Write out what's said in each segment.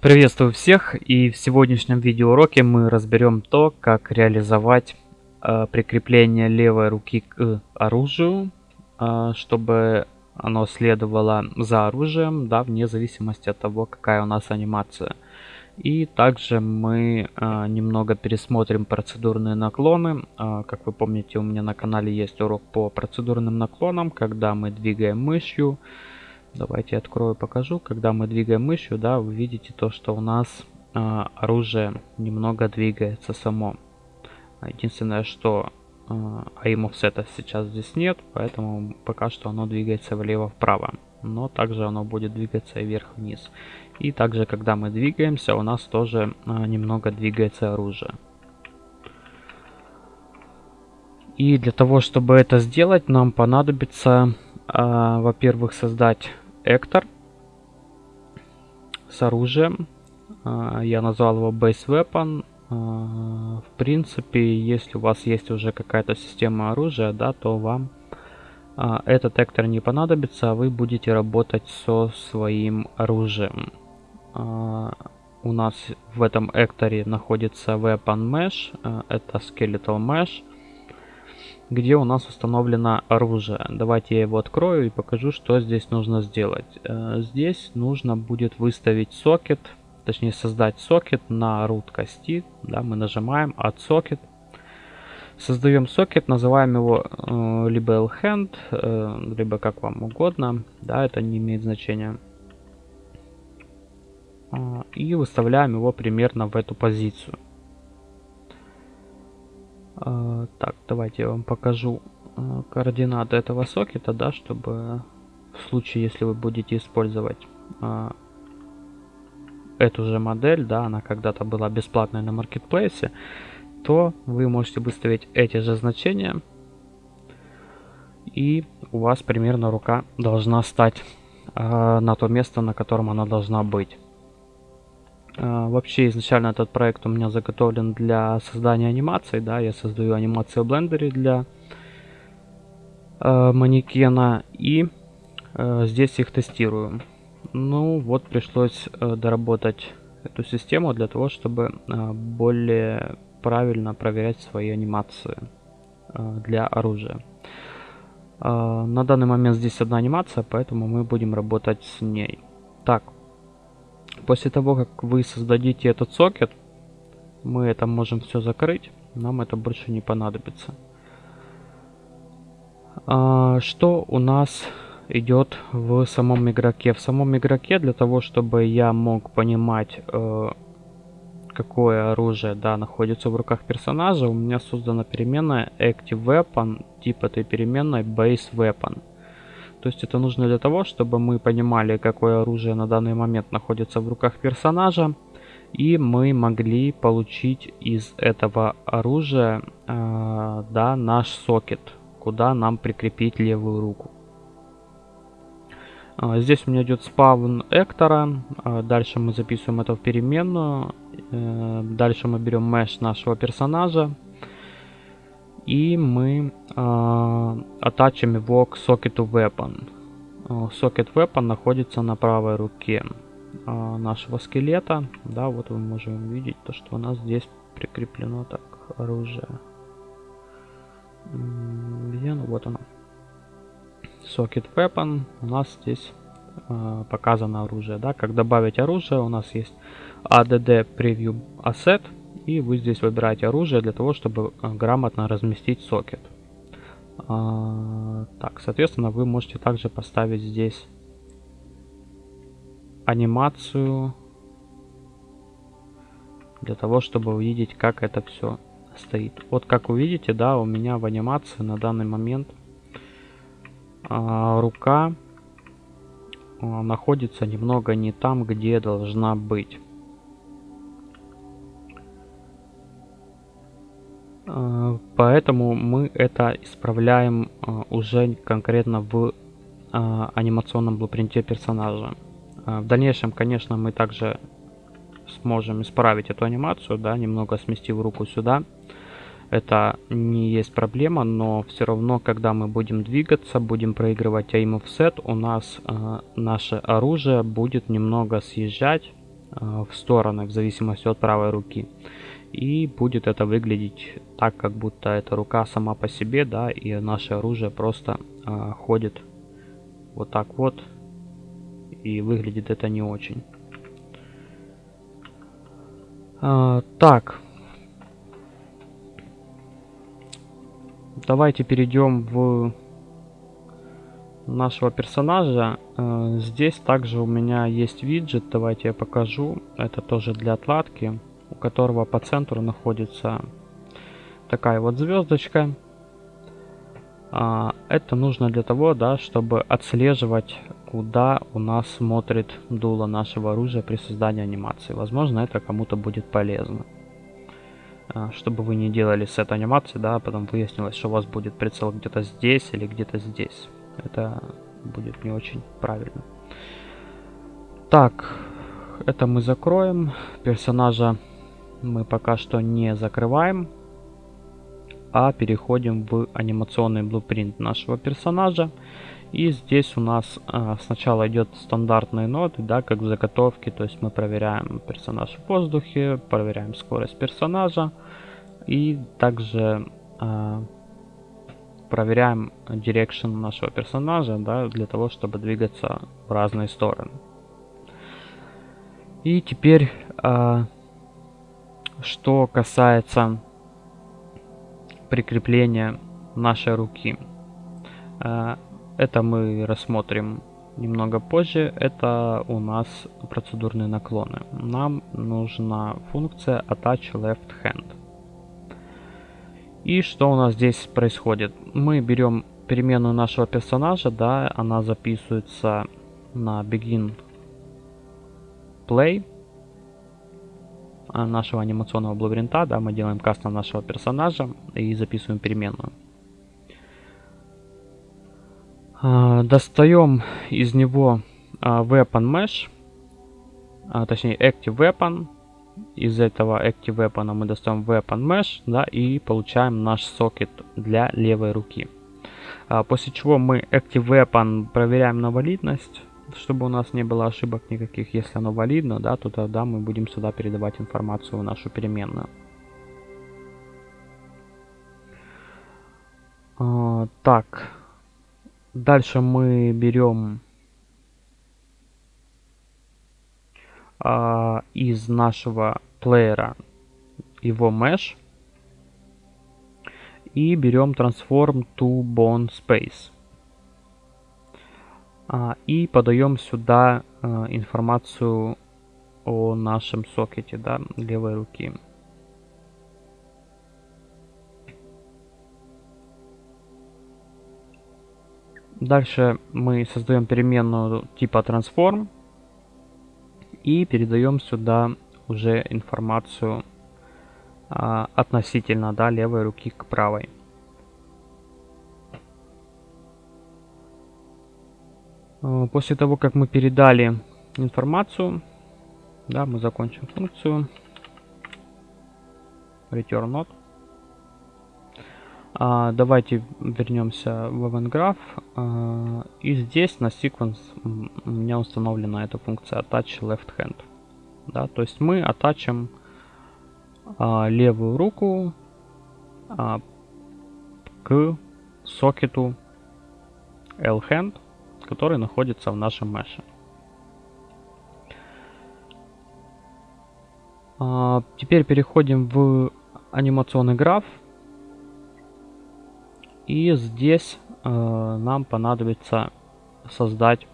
Приветствую всех и в сегодняшнем видеоуроке мы разберем то, как реализовать э, прикрепление левой руки к оружию, э, чтобы оно следовало за оружием, да, вне зависимости от того, какая у нас анимация. И также мы э, немного пересмотрим процедурные наклоны. Э, как вы помните, у меня на канале есть урок по процедурным наклонам, когда мы двигаем мышью, Давайте я открою, покажу. Когда мы двигаем мышью, да, вы видите то, что у нас э, оружие немного двигается само. Единственное, что э, aim offset сейчас здесь нет, поэтому пока что оно двигается влево-вправо. Но также оно будет двигаться вверх-вниз. И также, когда мы двигаемся, у нас тоже э, немного двигается оружие. И для того, чтобы это сделать, нам понадобится а, во-первых, создать Эктор с оружием. А, я назвал его Base Weapon. А, в принципе, если у вас есть уже какая-то система оружия, да, то вам а, этот Эктор не понадобится, а вы будете работать со своим оружием. У нас в этом Экторе находится Weapon Mesh, это Skeletal Mesh где у нас установлено оружие. Давайте я его открою и покажу, что здесь нужно сделать. Э, здесь нужно будет выставить сокет, точнее создать сокет на root кости. Да, мы нажимаем Add Socket. Создаем сокет, называем его э, либо LHand, э, либо как вам угодно. Да, это не имеет значения. Э, и выставляем его примерно в эту позицию. А, так, давайте я вам покажу а, координаты этого сокета, да, чтобы в случае, если вы будете использовать а, эту же модель, да, она когда-то была бесплатной на маркетплейсе, то вы можете выставить эти же значения, и у вас примерно рука должна стать на то место, на котором она должна быть. А, вообще изначально этот проект у меня заготовлен для создания анимаций, да, я создаю анимации в блендере для э, манекена и э, здесь их тестирую. Ну вот пришлось э, доработать эту систему для того, чтобы э, более правильно проверять свои анимации э, для оружия. Э, на данный момент здесь одна анимация, поэтому мы будем работать с ней. Так, После того, как вы создадите этот сокет, мы это можем все закрыть. Нам это больше не понадобится. А, что у нас идет в самом игроке? В самом игроке для того, чтобы я мог понимать, э, какое оружие да, находится в руках персонажа, у меня создана переменная Active Weapon, тип этой переменной Base Weapon. То есть это нужно для того, чтобы мы понимали, какое оружие на данный момент находится в руках персонажа. И мы могли получить из этого оружия э, да, наш сокет, куда нам прикрепить левую руку. Э, здесь у меня идет спавн Эктора. Э, дальше мы записываем это в переменную. Э, дальше мы берем mesh нашего персонажа и мы э, атачим его к сокету weapon. Сокет weapon находится на правой руке э, нашего скелета. Да, вот вы можете увидеть то, что у нас здесь прикреплено так оружие. Где оно? Вот оно. Socket Weapon. У нас здесь э, показано оружие. Да? Как добавить оружие, у нас есть ADD Preview Asset. И вы здесь выбираете оружие для того, чтобы э, грамотно разместить сокет. А, так, соответственно, вы можете также поставить здесь анимацию для того, чтобы увидеть, как это все стоит. Вот как вы видите, да, у меня в анимации на данный момент а, рука а, находится немного не там, где должна быть. Поэтому мы это исправляем э, уже конкретно в э, анимационном блупринте персонажа. В дальнейшем, конечно, мы также сможем исправить эту анимацию, да, немного сместив руку сюда. Это не есть проблема, но все равно, когда мы будем двигаться, будем проигрывать aim offset, у нас э, наше оружие будет немного съезжать э, в стороны в зависимости от правой руки. И будет это выглядеть так, как будто эта рука сама по себе, да, и наше оружие просто э, ходит вот так вот. И выглядит это не очень. А, так. Давайте перейдем в нашего персонажа. А, здесь также у меня есть виджет, давайте я покажу. Это тоже для отладки, которого по центру находится такая вот звездочка. А, это нужно для того, да, чтобы отслеживать куда у нас смотрит дуло нашего оружия при создании анимации. Возможно, это кому-то будет полезно. А, чтобы вы не делали с этой анимацией, да, потом выяснилось, что у вас будет прицел где-то здесь или где-то здесь. Это будет не очень правильно. Так, это мы закроем. Персонажа мы пока что не закрываем, а переходим в анимационный blue нашего персонажа. И здесь у нас а, сначала идет стандартные ноты, да, как в заготовке, то есть мы проверяем персонаж в воздухе, проверяем скорость персонажа и также а, проверяем direction нашего персонажа, да, для того, чтобы двигаться в разные стороны. И теперь, а, что касается прикрепления нашей руки. А, это мы рассмотрим немного позже. Это у нас процедурные наклоны. Нам нужна функция Attach Left Hand. И что у нас здесь происходит? Мы берем переменную нашего персонажа, да, она записывается на begin play нашего анимационного блубринта, да, мы делаем кастом нашего персонажа и записываем переменную. А, достаем из него а, Weapon Mesh, а, точнее Active Weapon. Из этого Active Weapon мы достаем Weapon Mesh, да, и получаем наш сокет для левой руки. После чего мы Active Weapon проверяем на валидность, чтобы у нас не было ошибок никаких. Если оно валидно, да, то тогда мы будем сюда передавать информацию в нашу переменную. Так, Дальше мы берем а, из нашего плеера его mesh и берем transform to bone space а, и подаем сюда а, информацию о нашем сокете да, левой руки. Дальше мы создаем переменную типа transform и передаем сюда уже информацию а, относительно да, левой руки к правой. После того, как мы передали информацию, да, мы закончим функцию return not. А, давайте вернемся в EventGraph. А, и здесь на sequence у меня установлена эта функция attach left hand. Да, то есть мы атачим а, левую руку а, к сокету L-hand, который находится в нашем меше. А, теперь переходим в анимационный граф. И здесь э, нам понадобится создать,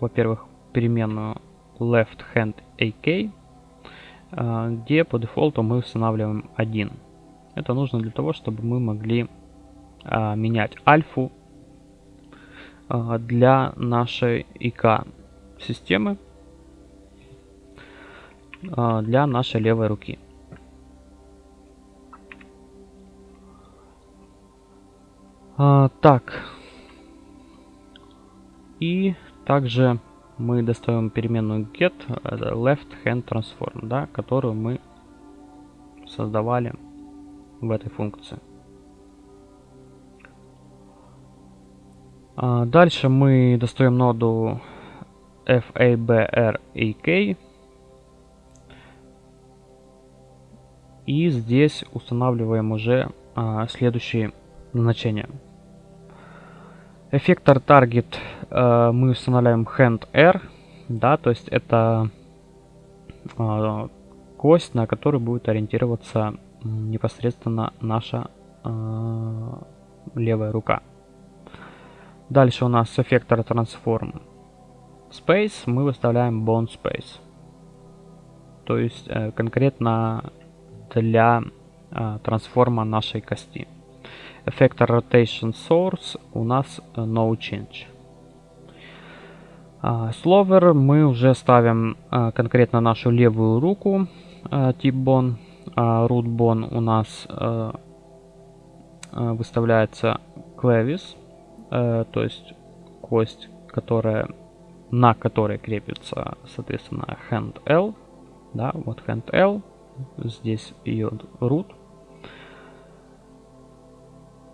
во-первых, переменную left hand AK, э, где по дефолту мы устанавливаем 1. Это нужно для того, чтобы мы могли э, менять альфу для нашей ИК системы э, для нашей левой руки. А, так. И также мы достаем переменную get left hand transform, да, которую мы создавали в этой функции. А, дальше мы достаем ноду FABREK. И здесь устанавливаем уже а, следующие назначения. Эффектор Target а, мы устанавливаем Hand R. Да, то есть это а, кость, на которую будет ориентироваться непосредственно наша а, левая рука. Дальше у нас эффектор Transform Space, мы выставляем Bone Space. То есть э, конкретно для э, трансформа нашей кости. Эффектор Rotation Source у нас э, No Change. Uh, Slower мы уже ставим uh, конкретно нашу левую руку, uh, тип bone, uh, root bone у нас выставляется клавис, uh, то есть кость, которая, на которой крепится, соответственно, hand L, да, вот hand L, здесь ее root.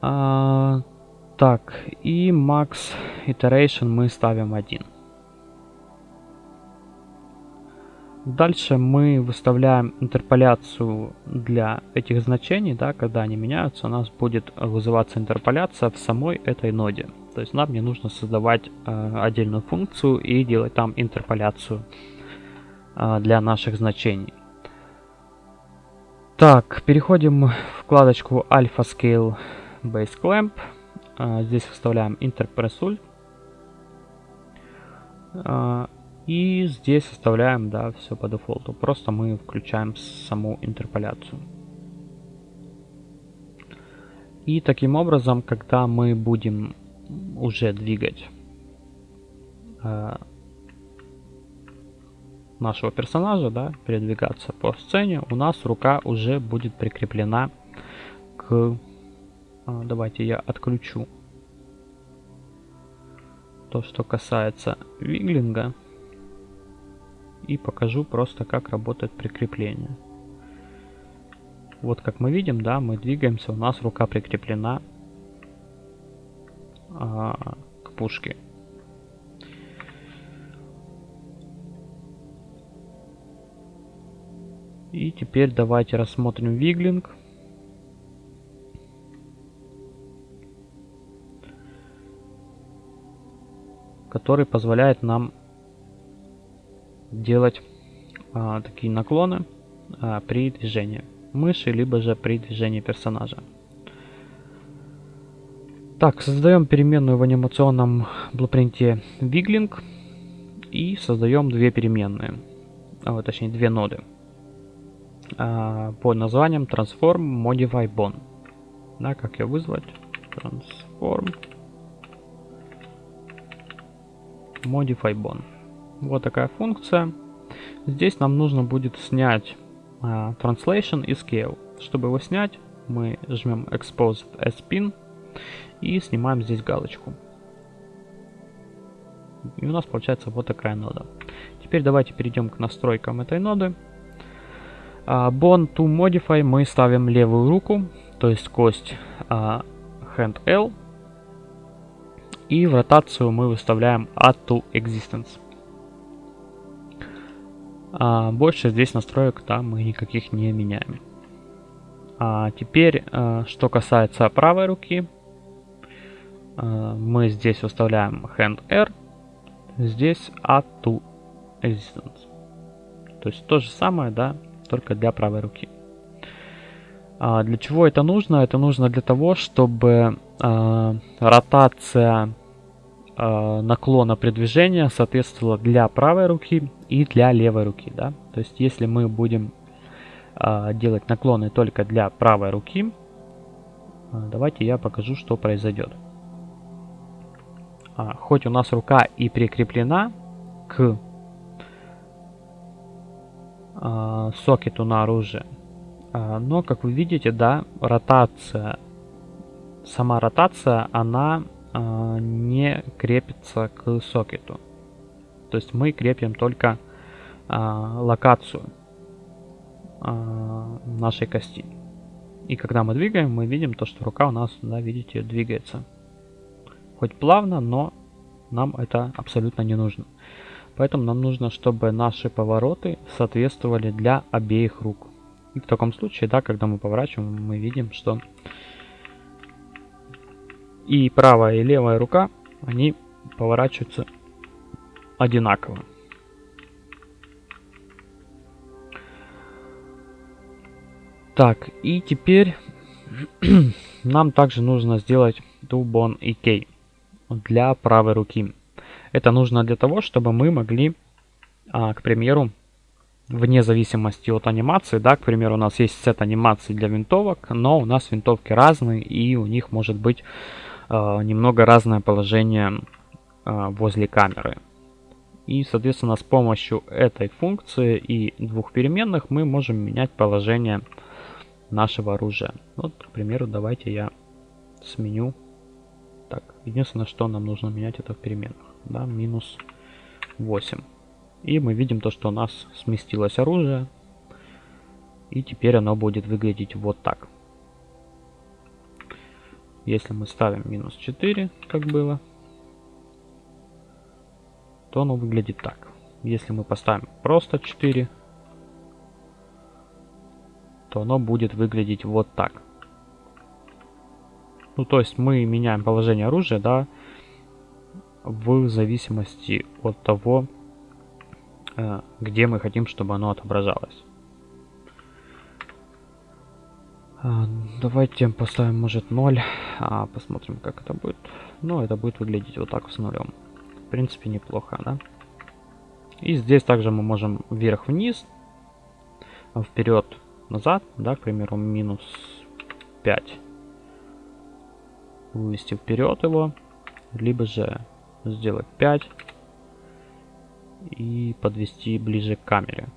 А, так, и max iteration мы ставим 1. Дальше мы выставляем интерполяцию для этих значений, да, когда они меняются, у нас будет вызываться интерполяция в самой этой ноде. То есть нам не нужно создавать э, отдельную функцию и делать там интерполяцию э, для наших значений. Так, переходим в вкладочку Alpha Scale Base Clamp. Э, здесь вставляем Interpressul. И здесь оставляем, да, все по дефолту. Просто мы включаем саму интерполяцию. И таким образом, когда мы будем уже двигать э, нашего персонажа, да, передвигаться по сцене, у нас рука уже будет прикреплена к... Э, давайте я отключу то, что касается виглинга и покажу просто, как работает прикрепление. Вот как мы видим, да, мы двигаемся, у нас рука прикреплена а, к пушке. И теперь давайте рассмотрим виглинг. который позволяет нам делать а, такие наклоны а, при движении мыши, либо же при движении персонажа. Так, создаем переменную в анимационном блупринте Wiggling и создаем две переменные, а, точнее две ноды а, по названием Transform Modify Bone. Да, как ее вызвать? Transform Modify Bone. Вот такая функция. Здесь нам нужно будет снять uh, Translation и Scale. Чтобы его снять, мы жмем Expose as Pin и снимаем здесь галочку. И у нас получается вот такая нода. Теперь давайте перейдем к настройкам этой ноды. Uh, bone to Modify мы ставим левую руку, то есть кость uh, Hand L. И в ротацию мы выставляем Add to Existence. А, больше здесь настроек да, мы никаких не меняем. А теперь, а, что касается правой руки, а, мы здесь выставляем Hand R, здесь Add to Existence. То есть то же самое, да, только для правой руки. А, для чего это нужно? Это нужно для того, чтобы а, ротация наклона при движении соответствовала для правой руки и для левой руки. Да? То есть если мы будем а, делать наклоны только для правой руки, а, давайте я покажу, что произойдет. А, хоть у нас рука и прикреплена к сокету на оружие, но как вы видите, да, ротация, сама ротация, она не крепится к сокету. То есть мы крепим только а, локацию а, нашей кости. И когда мы двигаем, мы видим то, что рука у нас, да, видите, двигается. Хоть плавно, но нам это абсолютно не нужно. Поэтому нам нужно, чтобы наши повороты соответствовали для обеих рук. И в таком случае, да, когда мы поворачиваем, мы видим, что и правая, и левая рука, они поворачиваются одинаково. Так, и теперь нам также нужно сделать Dubon EK для правой руки. Это нужно для того, чтобы мы могли, а, к примеру, вне зависимости от анимации, да, к примеру, у нас есть сет анимаций для винтовок, но у нас винтовки разные, и у них может быть немного разное положение э, возле камеры. И, соответственно, с помощью этой функции и двух переменных мы можем менять положение нашего оружия. Вот, к примеру, давайте я сменю. Так, единственное, что нам нужно менять, это в переменных. Да, минус 8. И мы видим то, что у нас сместилось оружие. И теперь оно будет выглядеть вот так. Если мы ставим минус 4, как было, то оно выглядит так. Если мы поставим просто 4, то оно будет выглядеть вот так. Ну, то есть мы меняем положение оружия, да, в зависимости от того, э, где мы хотим, чтобы оно отображалось. Давайте поставим, может, 0. А, посмотрим, как это будет. Ну, это будет выглядеть вот так с нулем. В принципе, неплохо, да? И здесь также мы можем вверх-вниз, вперед-назад, да, к примеру, минус 5. Вывести вперед его, либо же сделать 5 и подвести ближе к камере.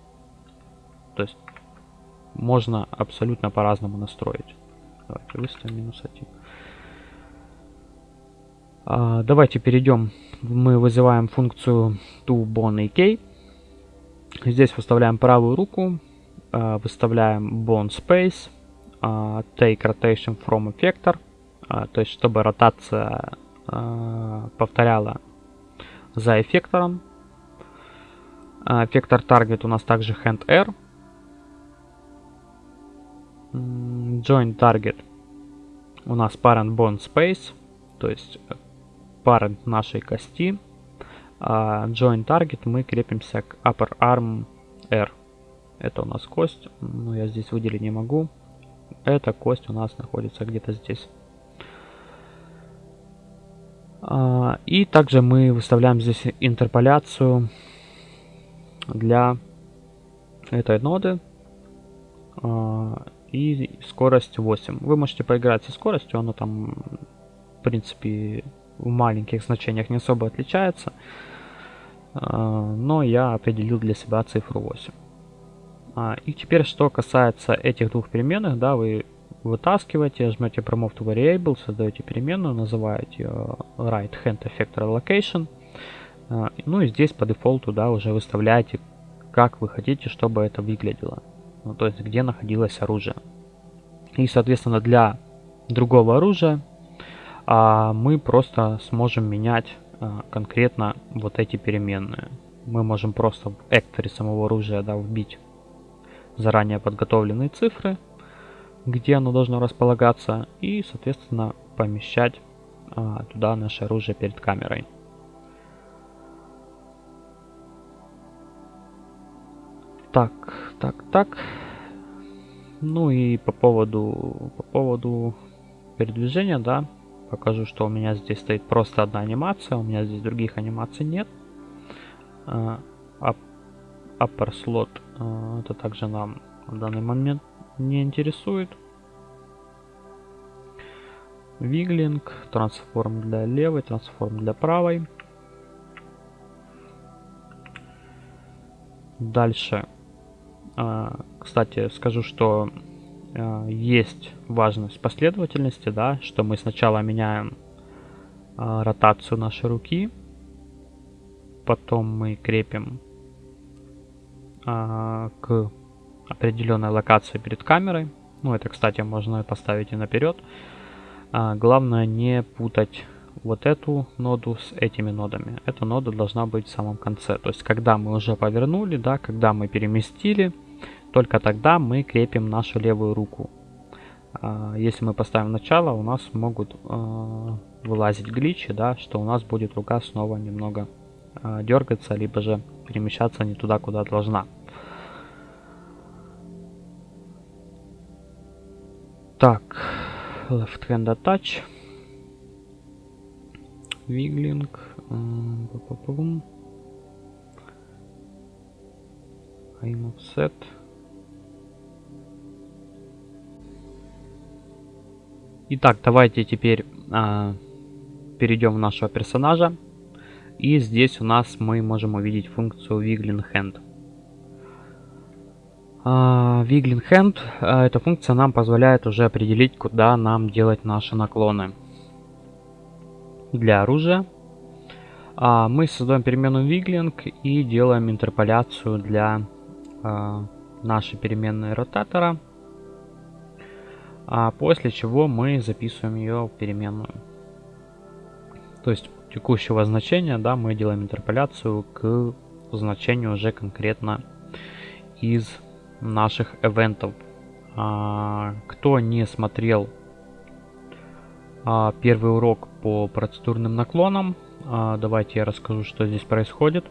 То есть можно абсолютно по-разному настроить. Давайте выставим минус 1. А, давайте перейдем. Мы вызываем функцию toBoneAK. Здесь выставляем правую руку, а, выставляем bone space, а, take rotation from effector, а, то есть чтобы ротация повторяла за эффектором. Эффектор target у нас также hand R. Join target у нас parent bone space, то есть parent нашей кости. А join target мы крепимся к upper arm R. Это у нас кость, но я здесь выделить не могу. Эта кость у нас находится где-то здесь. А, и также мы выставляем здесь интерполяцию для этой ноды. А, и скорость 8. Вы можете поиграть со скоростью, оно там, в принципе, в маленьких значениях не особо отличается. А, но я определил для себя цифру 8. И теперь, что касается этих двух переменных, да, вы вытаскиваете, жмете Promote to Variable, создаете переменную, называете Right Hand Effector Allocation. А, ну и здесь по дефолту да, уже выставляете, как вы хотите, чтобы это выглядело. Ну, то есть, где находилось оружие. И, соответственно, для другого оружия а, мы просто сможем менять а, конкретно вот эти переменные. Мы можем просто в экторе самого оружия да, вбить заранее подготовленные цифры, где оно должно располагаться, и, соответственно, помещать а, туда наше оружие перед камерой. Так, так, так. Ну и по поводу, по поводу передвижения, да, покажу, что у меня здесь стоит просто одна анимация, у меня здесь других анимаций нет. Uh, upper slot uh, это также нам в данный момент не интересует. Виглинг, трансформ для левой, трансформ для правой. Дальше. А, кстати, скажу, что а, есть важность последовательности, да, что мы сначала меняем а, ротацию нашей руки, потом мы крепим к определенной локации перед камерой. Ну, это, кстати, можно поставить и наперед. Главное не путать вот эту ноду с этими нодами. Эта нода должна быть в самом конце. То есть, когда мы уже повернули, да, когда мы переместили, только тогда мы крепим нашу левую руку. А, если мы поставим начало, у нас могут а, вылазить гличи, да, что у нас будет рука снова немного а, дергаться, либо же перемещаться не туда, куда должна. Так, left hand touch, wiggling, aim offset. Итак, давайте теперь а, перейдем в нашего персонажа. И здесь у нас мы можем увидеть функцию Wiggling Hand. Uh, Wiggling Hand, uh, эта функция нам позволяет уже определить, куда нам делать наши наклоны. Для оружия uh, мы создаем переменную Wiggling и делаем интерполяцию для нашей переменной ротатора а после чего мы записываем ее в переменную. То есть текущего значения, да, мы делаем интерполяцию к значению уже конкретно из наших эвентов. А, кто не смотрел а, первый урок по процедурным наклонам, а, давайте я расскажу, что здесь происходит.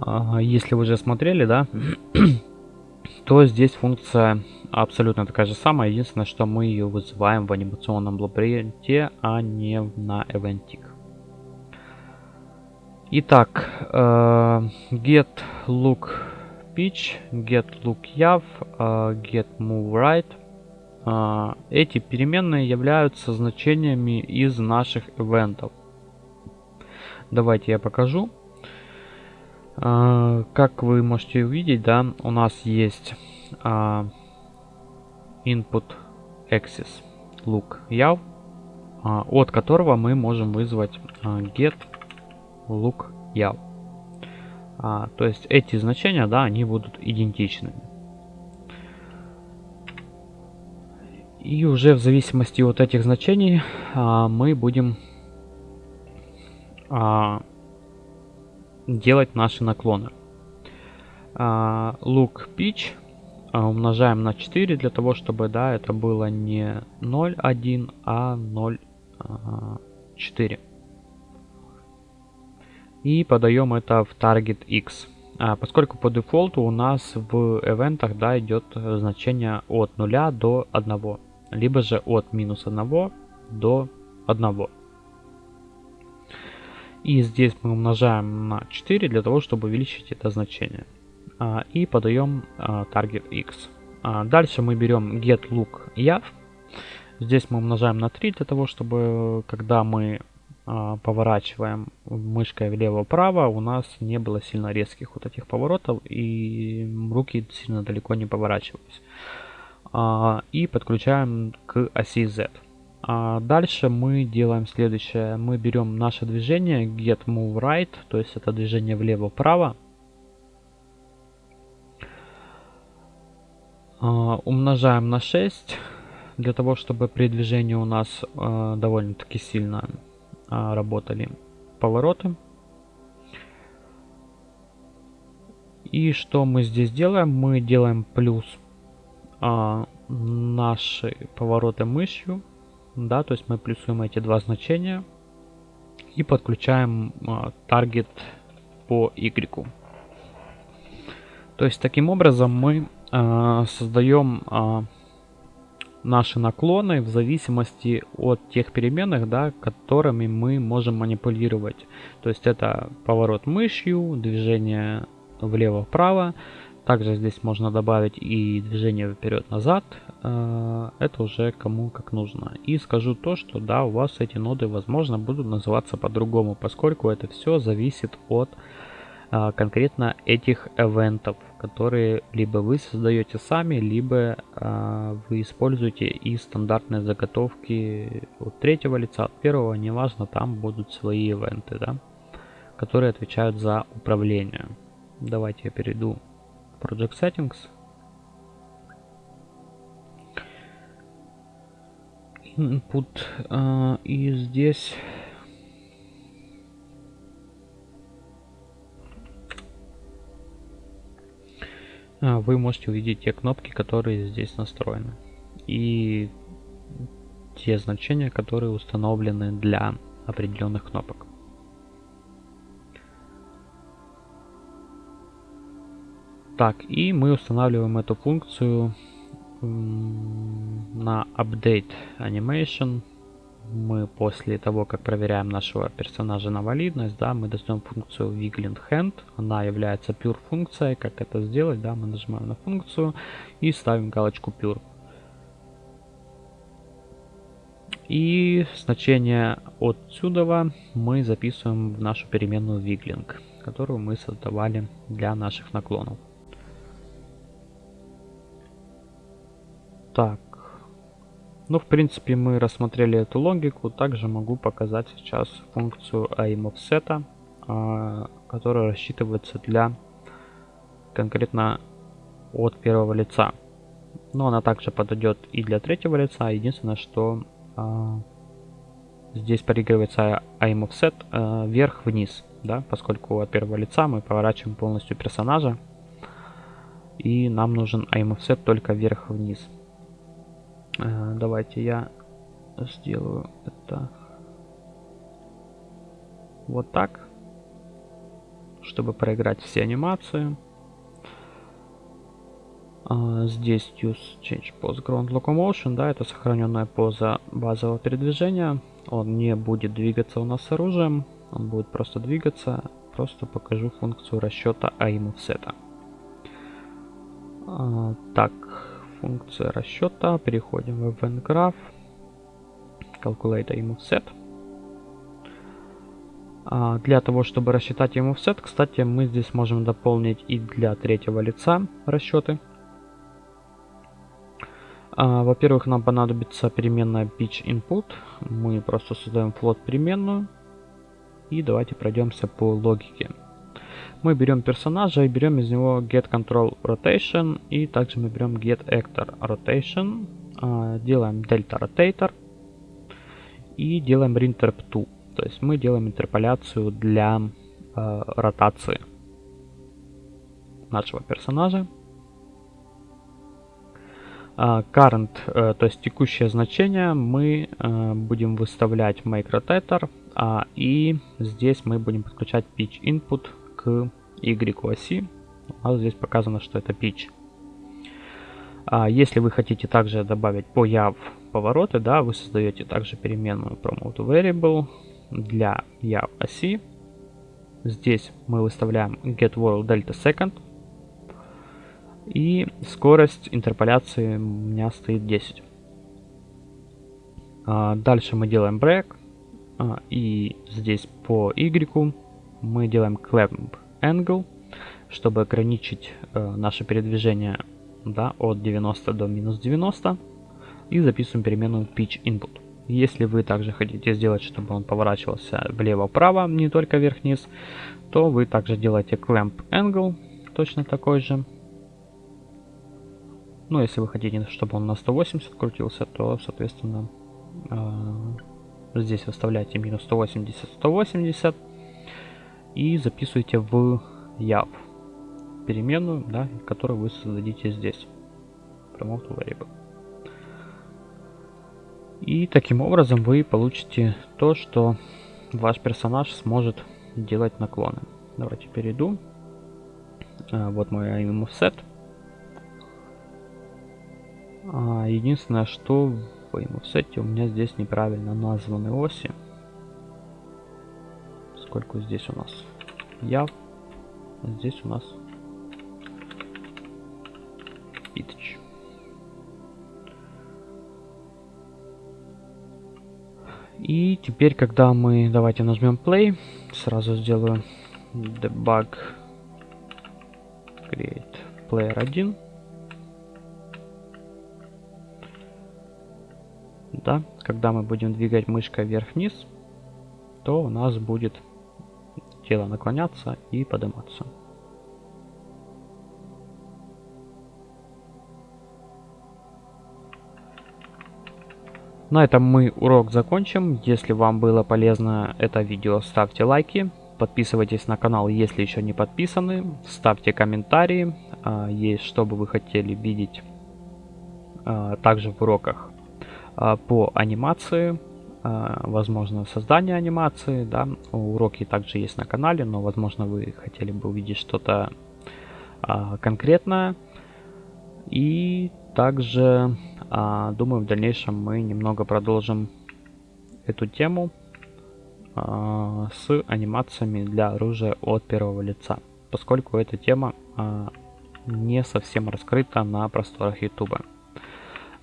А, если вы уже смотрели, да, то здесь функция абсолютно такая же самая. Единственное, что мы ее вызываем в анимационном лабиринте, а не на Eventic. Итак, э, get look pitch, get look yav, э, get move right. Э, эти переменные являются значениями из наших ивентов. Давайте я покажу. А, как вы можете увидеть, да, у нас есть uh, input axis look uh, от которого мы можем вызвать get look yav. то есть эти значения, да, они будут идентичными. И уже в зависимости от этих значений мы будем делать наши наклоны. Uh, look pitch uh, умножаем на 4 для того, чтобы да, это было не 0,1, а 0,4. И подаем это в target x. А, поскольку по дефолту у нас в ивентах да, идет значение от 0 до 1, либо же от минус 1 до 1. И здесь мы умножаем на 4 для того, чтобы увеличить это значение. А, и подаем а, target x. А, дальше мы берем get look yav. Здесь мы умножаем на 3 для того, чтобы когда мы поворачиваем мышкой влево-вправо, у нас не было сильно резких вот этих поворотов и руки сильно далеко не поворачивались. И подключаем к оси Z. А дальше мы делаем следующее. Мы берем наше движение get move right, то есть это движение влево-вправо. А, умножаем на 6, для того, чтобы при движении у нас а, довольно-таки сильно а, работали повороты. И что мы здесь делаем? Мы делаем плюс а, наши повороты мышью да, то есть мы плюсуем эти два значения и подключаем а, таргет по y. То есть таким образом мы э, создаем э, наши наклоны в зависимости от тех переменных, да, которыми мы можем манипулировать. То есть это поворот мышью, движение влево-вправо, также здесь можно добавить и движение вперед-назад. Э, это уже кому как нужно. И скажу то, что да, у вас эти ноды, возможно, будут называться по-другому, поскольку это все зависит от э, конкретно этих эвентов, которые либо вы создаете сами, либо э, вы используете и стандартные заготовки от третьего лица, от первого, неважно, там будут свои ивенты, да, которые отвечают за управление. Давайте я перейду Project Settings. Input. Uh, и здесь а, вы можете увидеть те кнопки, которые здесь настроены. И те значения, которые установлены для определенных кнопок. Так, и мы устанавливаем эту функцию на Update Animation. Мы после того, как проверяем нашего персонажа на валидность, да, мы даем функцию Wiggling Hand. Она является pure функцией. Как это сделать? Да, мы нажимаем на функцию и ставим галочку pure. И значение отсюда мы записываем в нашу переменную wiggling, которую мы создавали для наших наклонов. Так. Ну, в принципе, мы рассмотрели эту логику. Также могу показать сейчас функцию aimOffset, а, которая рассчитывается для конкретно от первого лица. Но она также подойдет и для третьего лица. Единственное, что а, здесь проигрывается aimOffset а, вверх-вниз, да, поскольку от первого лица мы поворачиваем полностью персонажа. И нам нужен aimOffset только вверх-вниз. Э, давайте я сделаю это вот так, чтобы проиграть все анимации. Uh, здесь use change pose ground locomotion, да, это сохраненная поза базового передвижения. Он не будет двигаться у нас с оружием, он будет просто двигаться. Просто покажу функцию расчета aim offset. Uh, так, функция расчета. Переходим в Event Graph. Calculate aim offset. А, для того, чтобы рассчитать aim offset, кстати, мы здесь можем дополнить и для третьего лица расчеты. А, Во-первых, нам понадобится переменная pitch input. Мы просто создаем float переменную. И давайте пройдемся по логике мы берем персонажа и берем из него get control rotation и также мы берем get actor rotation, а, делаем delta rotator и делаем reinterp2. То есть мы делаем интерполяцию для э, ротации нашего персонажа. Uh, current, uh, то есть текущее значение, мы uh, будем выставлять make rotator, и здесь мы будем подключать pitch input Y оси. У здесь показано, что это pitch. А если вы хотите также добавить по яв повороты, да, вы создаете также переменную promote variable для яв оси. Здесь мы выставляем get world delta second. И скорость интерполяции у меня стоит 10. А, дальше мы делаем break. А, и здесь по Y мы делаем clamp angle, чтобы ограничить э, наше передвижение да, от 90 до минус 90. И записываем переменную pitch input. Если вы также хотите сделать, чтобы он поворачивался влево-вправо, не только вверх-вниз, то вы также делаете clamp angle, точно такой же. Ну, если вы хотите, чтобы он на 180 крутился, то, соответственно, э, здесь выставляете минус 180-180 и записываете в yav переменную, да, которую вы создадите здесь. Promote variable. И таким образом вы получите то, что ваш персонаж сможет делать наклоны. Давайте перейду. А, вот мой aim offset. А, единственное, что в aim offset у меня здесь неправильно названы оси сколько здесь у нас? Я. Здесь у нас pitch. И теперь, когда мы, давайте нажмем play, сразу сделаю debug create player 1. Да, когда мы будем двигать мышкой вверх-вниз, то у нас будет тело наклоняться и подниматься. На этом мы урок закончим. Если вам было полезно это видео, ставьте лайки. подписывайтесь на канал, если еще не подписаны. Ставьте комментарии, а, есть что бы вы хотели видеть а, также в уроках а, по анимации, возможно создание анимации, да, уроки также есть на канале, но возможно вы хотели бы увидеть что-то конкретное. И также, думаю, в дальнейшем мы немного продолжим эту тему с анимациями для оружия от первого лица, поскольку эта тема не совсем раскрыта на просторах YouTube.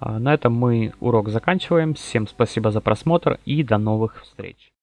А, на этом мы урок заканчиваем. Всем спасибо за просмотр и до новых встреч.